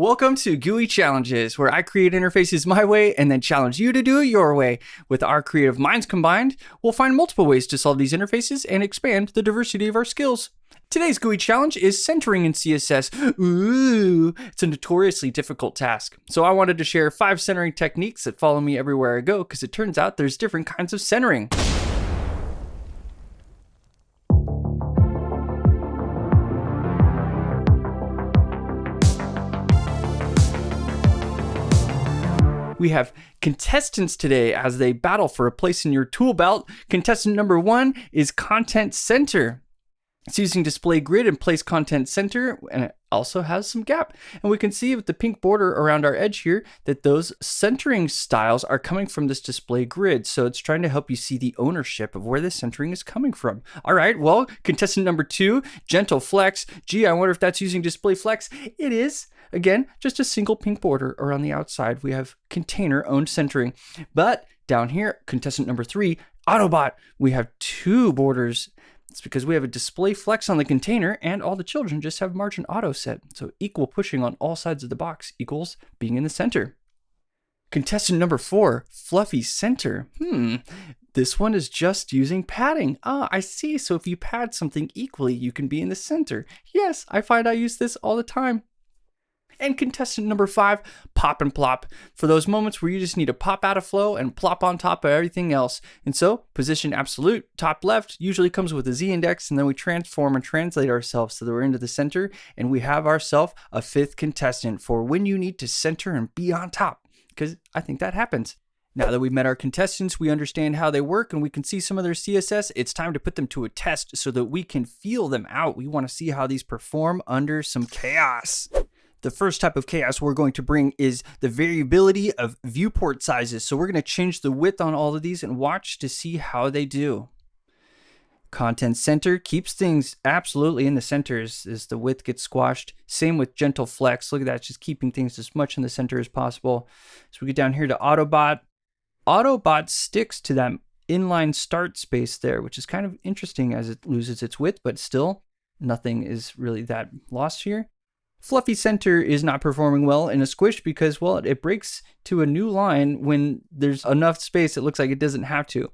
Welcome to GUI Challenges, where I create interfaces my way and then challenge you to do it your way. With our creative minds combined, we'll find multiple ways to solve these interfaces and expand the diversity of our skills. Today's GUI challenge is centering in CSS. Ooh, it's a notoriously difficult task. So I wanted to share five centering techniques that follow me everywhere I go because it turns out there's different kinds of centering. We have contestants today as they battle for a place in your tool belt. Contestant number one is Content Center. It's using display grid and place content center, also has some gap. And we can see with the pink border around our edge here that those centering styles are coming from this display grid. So it's trying to help you see the ownership of where the centering is coming from. All right, well, contestant number two, Gentle Flex. Gee, I wonder if that's using display flex. It is. Again, just a single pink border around the outside. We have container owned centering. But down here, contestant number three, Autobot, we have two borders it's because we have a display flex on the container and all the children just have margin auto set. So equal pushing on all sides of the box equals being in the center. Contestant number four, fluffy center. Hmm, this one is just using padding. Ah, I see. So if you pad something equally, you can be in the center. Yes, I find I use this all the time. And contestant number five, pop and plop, for those moments where you just need to pop out of flow and plop on top of everything else. And so, position absolute, top left, usually comes with a Z index, and then we transform and translate ourselves so that we're into the center, and we have ourselves a fifth contestant for when you need to center and be on top, because I think that happens. Now that we've met our contestants, we understand how they work and we can see some of their CSS, it's time to put them to a test so that we can feel them out. We want to see how these perform under some chaos. The first type of chaos we're going to bring is the variability of viewport sizes. So we're going to change the width on all of these and watch to see how they do. Content center keeps things absolutely in the center as, the width gets squashed. Same with gentle flex. Look at that, just keeping things as much in the center as possible. So we get down here to Autobot. Autobot sticks to that inline start space there, which is kind of interesting as it loses its width, but still nothing is really that lost here. Fluffy center is not performing well in a squish because, well, it breaks to a new line when there's enough space it looks like it doesn't have to.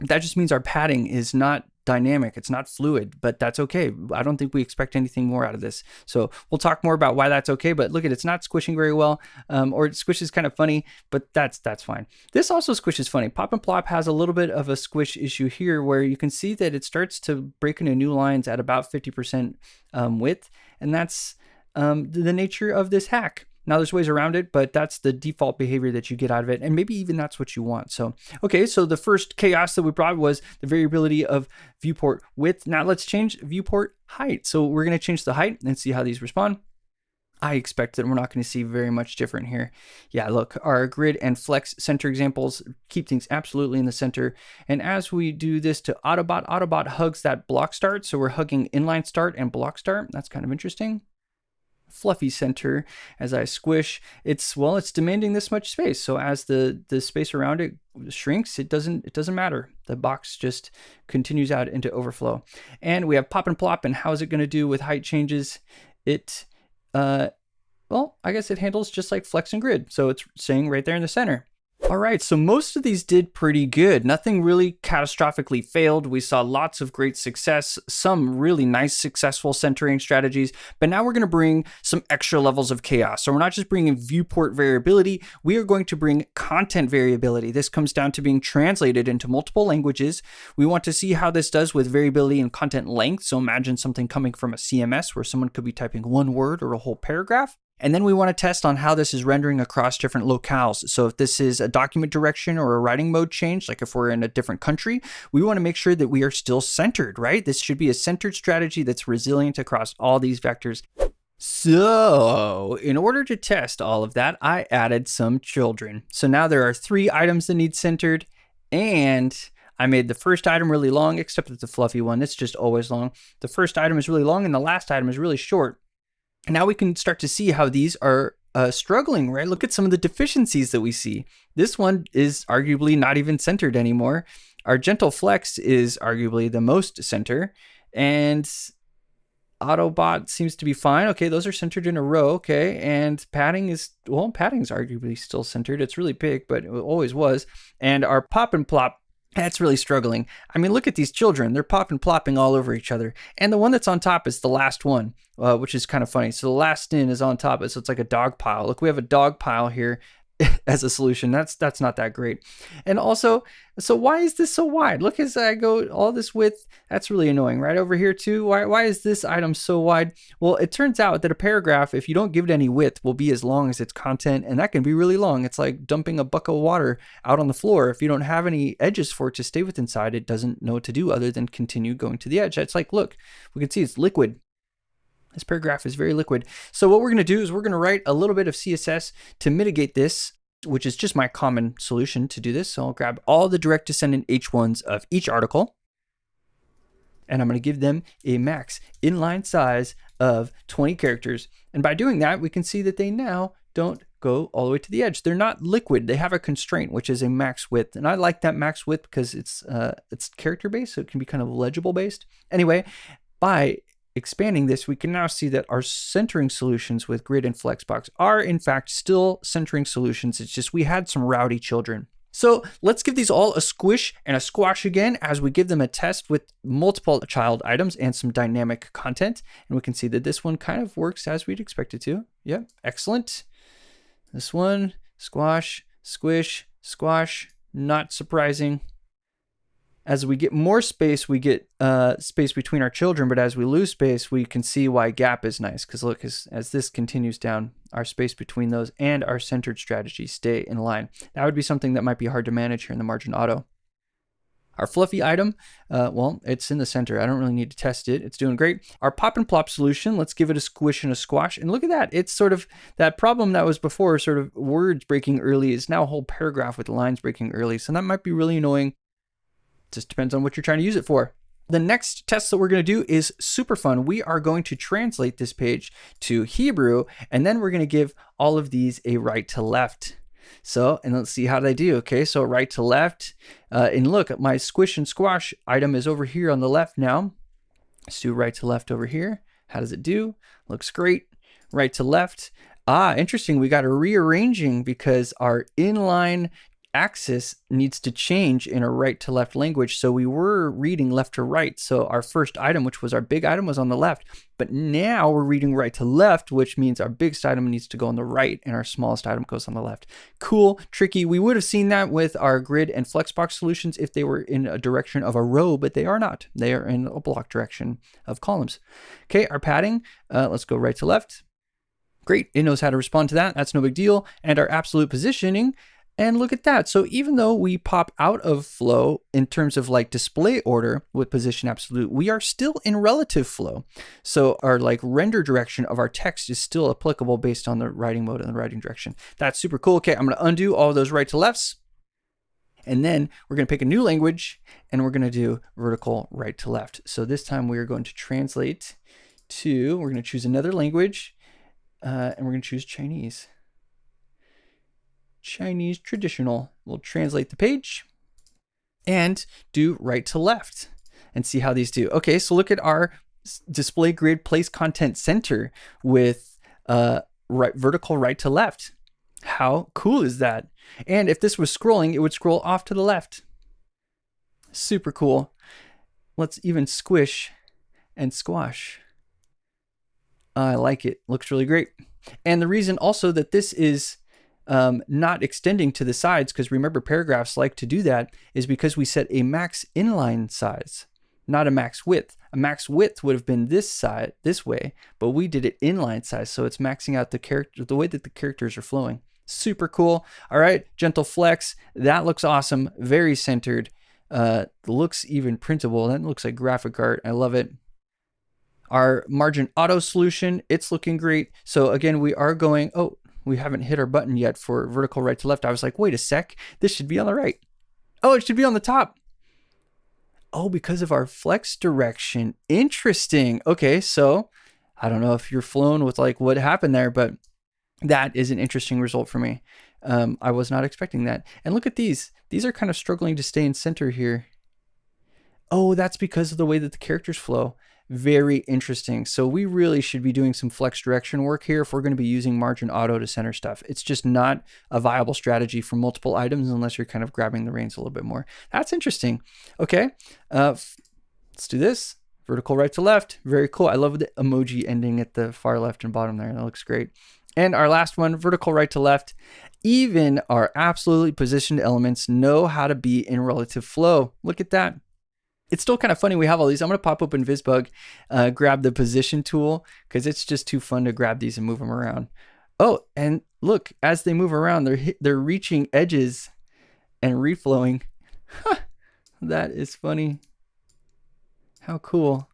That just means our padding is not dynamic, it's not fluid, but that's okay. I don't think we expect anything more out of this. So we'll talk more about why that's okay, but look at it, it's not squishing very well, um, or it squishes kind of funny, but that's that's fine. This also squishes funny. Pop and Plop has a little bit of a squish issue here where you can see that it starts to break into new lines at about 50% um, width, and that's um, the nature of this hack. Now there's ways around it, but that's the default behavior that you get out of it. And maybe even that's what you want. So, okay, so the first chaos that we brought was the variability of viewport width. Now let's change viewport height. So we're gonna change the height and see how these respond. I expect that we're not going to see very much different here. Yeah, look, our grid and flex center examples keep things absolutely in the center. And as we do this to Autobot, Autobot hugs that block start. So we're hugging inline start and block start. That's kind of interesting fluffy center as I squish, it's well, it's demanding this much space. So as the the space around it shrinks, it doesn't it doesn't matter. The box just continues out into overflow. And we have pop and plop, and how is it going to do with height changes? It uh well, I guess it handles just like flex and grid. So it's saying right there in the center. All right, so most of these did pretty good. Nothing really catastrophically failed. We saw lots of great success, some really nice successful centering strategies, but now we're going to bring some extra levels of chaos. So we're not just bringing viewport variability, we are going to bring content variability. This comes down to being translated into multiple languages. We want to see how this does with variability in content length. So imagine something coming from a CMS where someone could be typing one word or a whole paragraph. And then we want to test on how this is rendering across different locales. So if this is a document direction or a writing mode change, like if we're in a different country, we want to make sure that we are still centered, right? This should be a centered strategy that's resilient across all these vectors. So, in order to test all of that, I added some children. So now there are three items that need centered, and I made the first item really long, except it's a fluffy one. It's just always long. The first item is really long, and the last item is really short now we can start to see how these are uh, struggling, right? Look at some of the deficiencies that we see. This one is arguably not even centered anymore. Our gentle flex is arguably the most center. And Autobot seems to be fine. Okay, those are centered in a row. Okay, and padding is well, padding is arguably still centered. It's really big, but it always was. And our pop and plop that's really struggling. I mean, look at these children. They're popping, plopping all over each other. And the one that's on top is the last one, uh, which is kind of funny. So the last in is on top. So it's like a dog pile. Look, we have a dog pile here as a solution. That's that's not that great. And also, so why is this so wide? Look as I go all this width. That's really annoying. Right over here too. Why why is this item so wide? Well, it turns out that a paragraph, if you don't give it any width, will be as long as its content, and that can be really long. It's like dumping a bucket of water out on the floor. If you don't have any edges for it to stay with inside, it doesn't know what to do other than continue going to the edge. It's like, look, we can see it's liquid. This paragraph is very liquid. So what we're going to do is we're going to write a little bit of CSS to mitigate this, which is just my common solution to do this. So I'll grab all the direct descendant H1s of each article, and I'm going to give them a max inline size of 20 characters. And by doing that, we can see that they now don't go all the way to the edge. They're not liquid. They have a constraint, which is a max width. And I like that max width because it's uh, it's character based, so it can be kind of legible based. Anyway, by expanding this, we can now see that our centering solutions with Grid and Flexbox are in fact still centering solutions. It's just we had some rowdy children. So let's give these all a squish and a squash again as we give them a test with multiple child items and some dynamic content. And we can see that this one kind of works as we'd expect it to. Yep, excellent. This one, squash, squish, squash, not surprising as we get more space, we get uh, space between our children. But as we lose space, we can see why gap is nice. Because look, as, as this continues down, our space between those and our centered strategy stay in line. That would be something that might be hard to manage here in the margin auto. Our fluffy item, uh, well, it's in the center. I don't really need to test it. It's doing great. Our pop and plop solution, let's give it a squish and a squash. And look at that. It's sort of that problem that was before, sort of words breaking early, is now a whole paragraph with lines breaking early. So that might be really annoying just depends on what you're trying to use it for. The next test that we're going to do is super fun. We are going to translate this page to Hebrew, and then we're going to give all of these a right to left. So, and let's see how they do. Okay, so right to left. Uh, and look, my squish and squash item is over here on the left now. Let's do right to left over here. How does it do? Looks great. Right to left. Ah, interesting. We got a rearranging because our inline axis needs to change in a right to left language. So we were reading left to right. So our first item, which was our big item, was on the left. But now we're reading right to left, which means our biggest item needs to go on the right and our smallest item goes on the left. Cool, tricky. We would have seen that with our grid and flexbox solutions if they were in a direction of a row, but they are not. They are in a block direction of columns. Okay, our padding, uh, let's go right to left. Great, it knows how to respond to that. That's no big deal. And our absolute positioning, and look at that. So even though we pop out of flow in terms of like display order with position absolute, we are still in relative flow. So our like render direction of our text is still applicable based on the writing mode and the writing direction. That's super cool. Okay, I'm to undo all those right to lefts. And then we're going to pick a new language and we're going to do vertical right to left. So this time we are going to translate to, we're going to choose another language uh, and we're going to choose Chinese. Chinese traditional. We'll translate the page and do right to left and see how these do. Okay, so look at our display grid place content center with uh, right vertical right to left. How cool is that? And if this was scrolling, it would scroll off to the left. Super cool. Let's even squish and squash. I like it. Looks really great. And the reason also that this is um, not extending to the sides, because remember paragraphs like to do that, is because we set a max inline size, not a max width. A max width would have been this side, this way, but we did it inline size, so it's maxing out the character, the way that the characters are flowing. Super cool. All right, gentle flex. That looks awesome. Very centered. Uh, looks even printable. That looks like graphic art. I love it. Our margin auto solution, it's looking great. So again, we are going, oh, we haven't hit our button yet for vertical right to left. I was like, wait a sec, this should be on the right. Oh, it should be on the top. Oh, because of our flex direction. Interesting. Okay, so I don't know if you're flown with like what happened there, but that is an interesting result for me. Um, I was not expecting that. And look at these. These are kind of struggling to stay in center here. Oh, that's because of the way that the characters flow. Very interesting. So we really should be doing some flex direction work here if we're going to be using margin auto to center stuff. It's just not a viable strategy for multiple items unless you're kind of grabbing the reins a little bit more. That's interesting. Okay, uh, let's do this. Vertical right to left. Very cool. I love the emoji ending at the far left and bottom there. That looks great. And our last one, vertical right to left. Even our absolutely positioned elements know how to be in relative flow. Look at that. It's still kind of funny we have all these. I'm going to pop open VisBug, uh, grab the position tool because it's just too fun to grab these and move them around. Oh, and look, as they move around, they're they're reaching edges and reflowing. that is funny. How cool.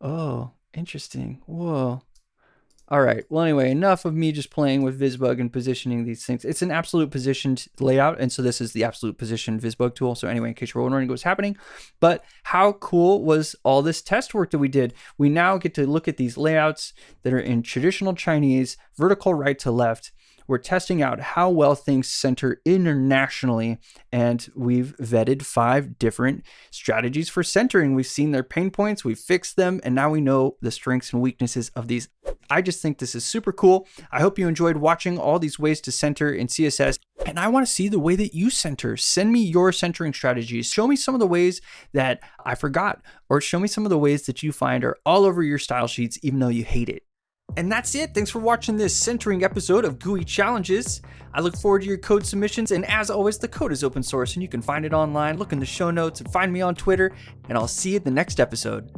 Oh, interesting. Whoa. All right. Well, anyway, enough of me just playing with VisBug and positioning these things. It's an absolute positioned layout. And so this is the absolute position VisBug tool. So anyway, in case you're wondering what's happening, but how cool was all this test work that we did? We now get to look at these layouts that are in traditional Chinese, vertical right to left, we're testing out how well things center internationally, and we've vetted five different strategies for centering. We've seen their pain points, we've fixed them, and now we know the strengths and weaknesses of these. I just think this is super cool. I hope you enjoyed watching all these ways to center in CSS. And I want to see the way that you center. Send me your centering strategies. Show me some of the ways that I forgot, or show me some of the ways that you find are all over your style sheets, even though you hate it. And that's it. Thanks for watching this centering episode of GUI Challenges. I look forward to your code submissions, and as always, the code is open source and you can find it online. Look in the show notes and find me on Twitter, and I'll see you at the next episode.